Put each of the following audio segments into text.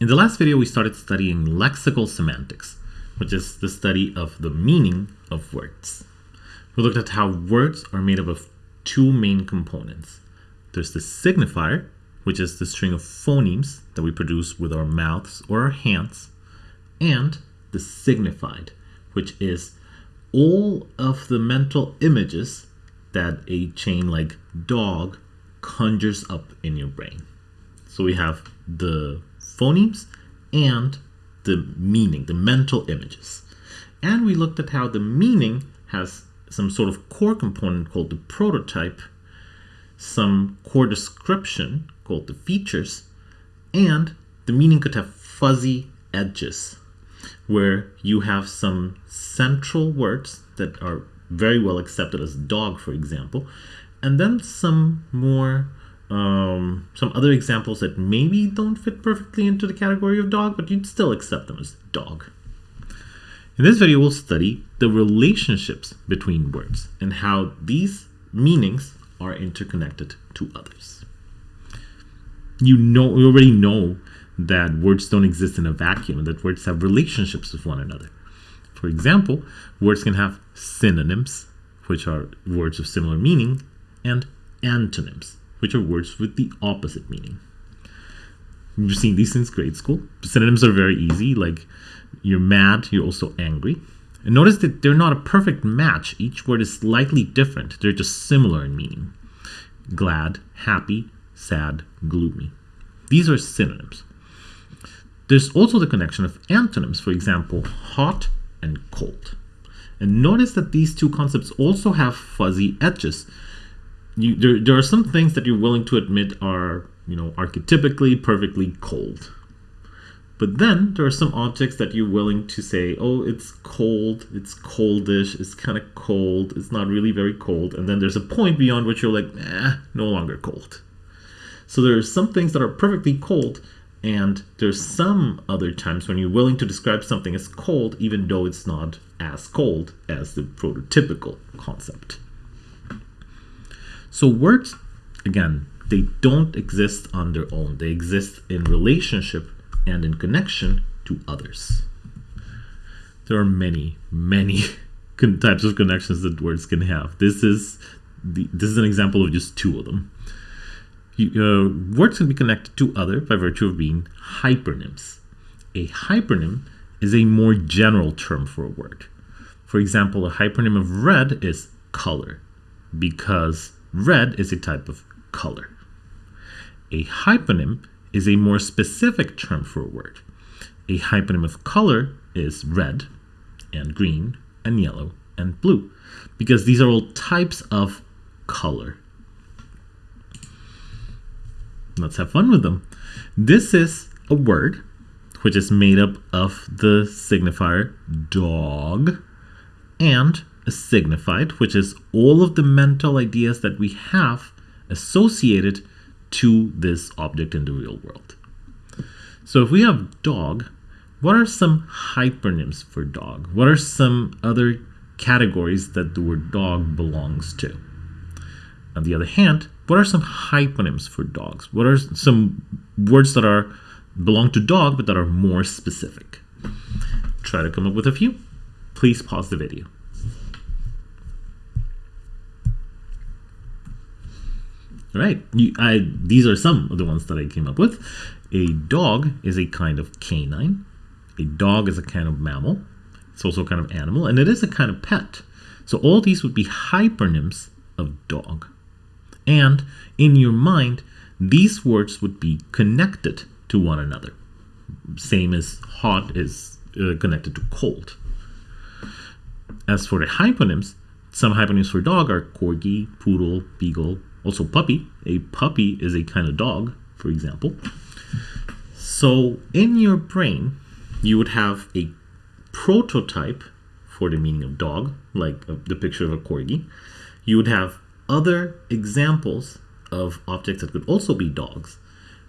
In the last video, we started studying lexical semantics, which is the study of the meaning of words. We looked at how words are made up of two main components. There's the signifier, which is the string of phonemes that we produce with our mouths or our hands, and the signified, which is all of the mental images that a chain like dog conjures up in your brain. So we have the phonemes and the meaning, the mental images. And we looked at how the meaning has some sort of core component called the prototype, some core description called the features, and the meaning could have fuzzy edges where you have some central words that are very well accepted as dog, for example, and then some more um, some other examples that maybe don't fit perfectly into the category of dog, but you'd still accept them as dog. In this video, we'll study the relationships between words and how these meanings are interconnected to others. You know, you already know that words don't exist in a vacuum and that words have relationships with one another. For example, words can have synonyms, which are words of similar meaning, and antonyms, which are words with the opposite meaning. We've seen these since grade school. Synonyms are very easy, like you're mad, you're also angry. And notice that they're not a perfect match. Each word is slightly different. They're just similar in meaning. Glad, happy, sad, gloomy. These are synonyms. There's also the connection of antonyms, for example, hot and cold. And notice that these two concepts also have fuzzy edges you there, there are some things that you're willing to admit are you know archetypically perfectly cold. But then there are some objects that you're willing to say oh it's cold it's coldish it's kind of cold it's not really very cold. And then there's a point beyond which you're like eh, no longer cold. So there are some things that are perfectly cold and there's some other times when you're willing to describe something as cold even though it's not as cold as the prototypical concept so words, again, they don't exist on their own. They exist in relationship and in connection to others. There are many, many types of connections that words can have. This is the, this is an example of just two of them. You, uh, words can be connected to other by virtue of being hypernyms. A hypernym is a more general term for a word. For example, a hypernym of red is color because Red is a type of color. A hyponym is a more specific term for a word. A hyponym of color is red and green and yellow and blue because these are all types of color. Let's have fun with them. This is a word which is made up of the signifier dog and signified, which is all of the mental ideas that we have associated to this object in the real world. So if we have dog, what are some hypernyms for dog? What are some other categories that the word dog belongs to? On the other hand, what are some hyponyms for dogs? What are some words that are belong to dog but that are more specific? Try to come up with a few. Please pause the video. Right. You, I, these are some of the ones that I came up with. A dog is a kind of canine. A dog is a kind of mammal. It's also a kind of animal, and it is a kind of pet. So all these would be hypernyms of dog. And in your mind, these words would be connected to one another. Same as hot is uh, connected to cold. As for the hyponyms, some hyponyms for dog are corgi, poodle, beagle, also puppy. A puppy is a kind of dog, for example. So in your brain, you would have a prototype for the meaning of dog, like uh, the picture of a corgi. You would have other examples of objects that could also be dogs.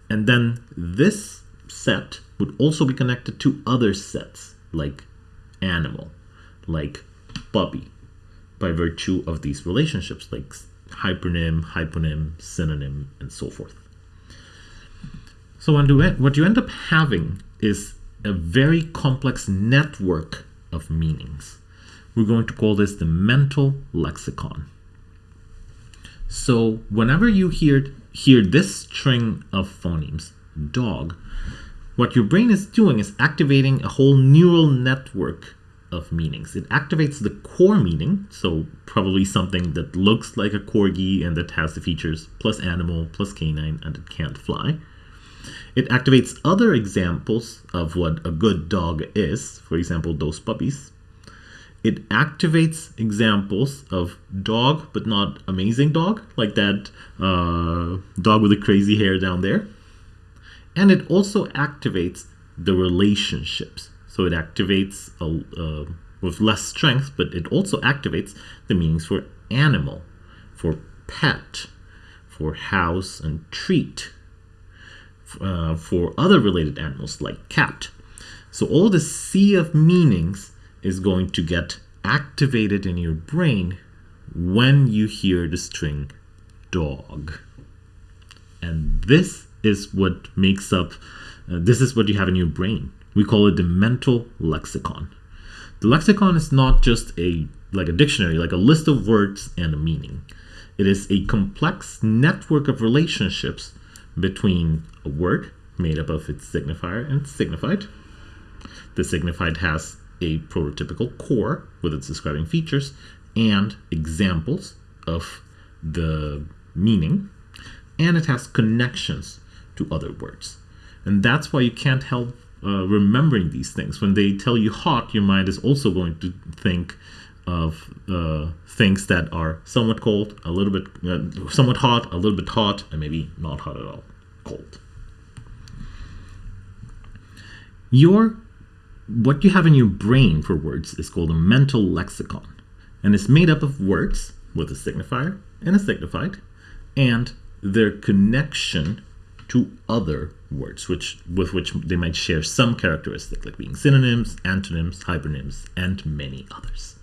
And then this set would also be connected to other sets, like animal, like puppy, by virtue of these relationships, like hypernym, hyponym, synonym, and so forth. So eh, what you end up having is a very complex network of meanings. We're going to call this the mental lexicon. So whenever you hear, hear this string of phonemes, dog, what your brain is doing is activating a whole neural network of meanings. It activates the core meaning, so probably something that looks like a corgi and that has the features plus animal plus canine and it can't fly. It activates other examples of what a good dog is, for example, those puppies. It activates examples of dog, but not amazing dog, like that uh, dog with the crazy hair down there. And it also activates the relationships. So it activates uh, with less strength, but it also activates the meanings for animal, for pet, for house and treat, uh, for other related animals like cat. So all the sea of meanings is going to get activated in your brain when you hear the string dog. And this is what makes up, uh, this is what you have in your brain. We call it the mental lexicon. The lexicon is not just a like a dictionary, like a list of words and a meaning. It is a complex network of relationships between a word made up of its signifier and signified. The signified has a prototypical core with its describing features and examples of the meaning, and it has connections to other words. And that's why you can't help uh, remembering these things. When they tell you hot, your mind is also going to think of uh, things that are somewhat cold, a little bit, uh, somewhat hot, a little bit hot, and maybe not hot at all, cold. Your what you have in your brain for words is called a mental lexicon, and it's made up of words with a signifier and a signified, and their connection to other words, which with which they might share some characteristic, like being synonyms, antonyms, hypernyms, and many others.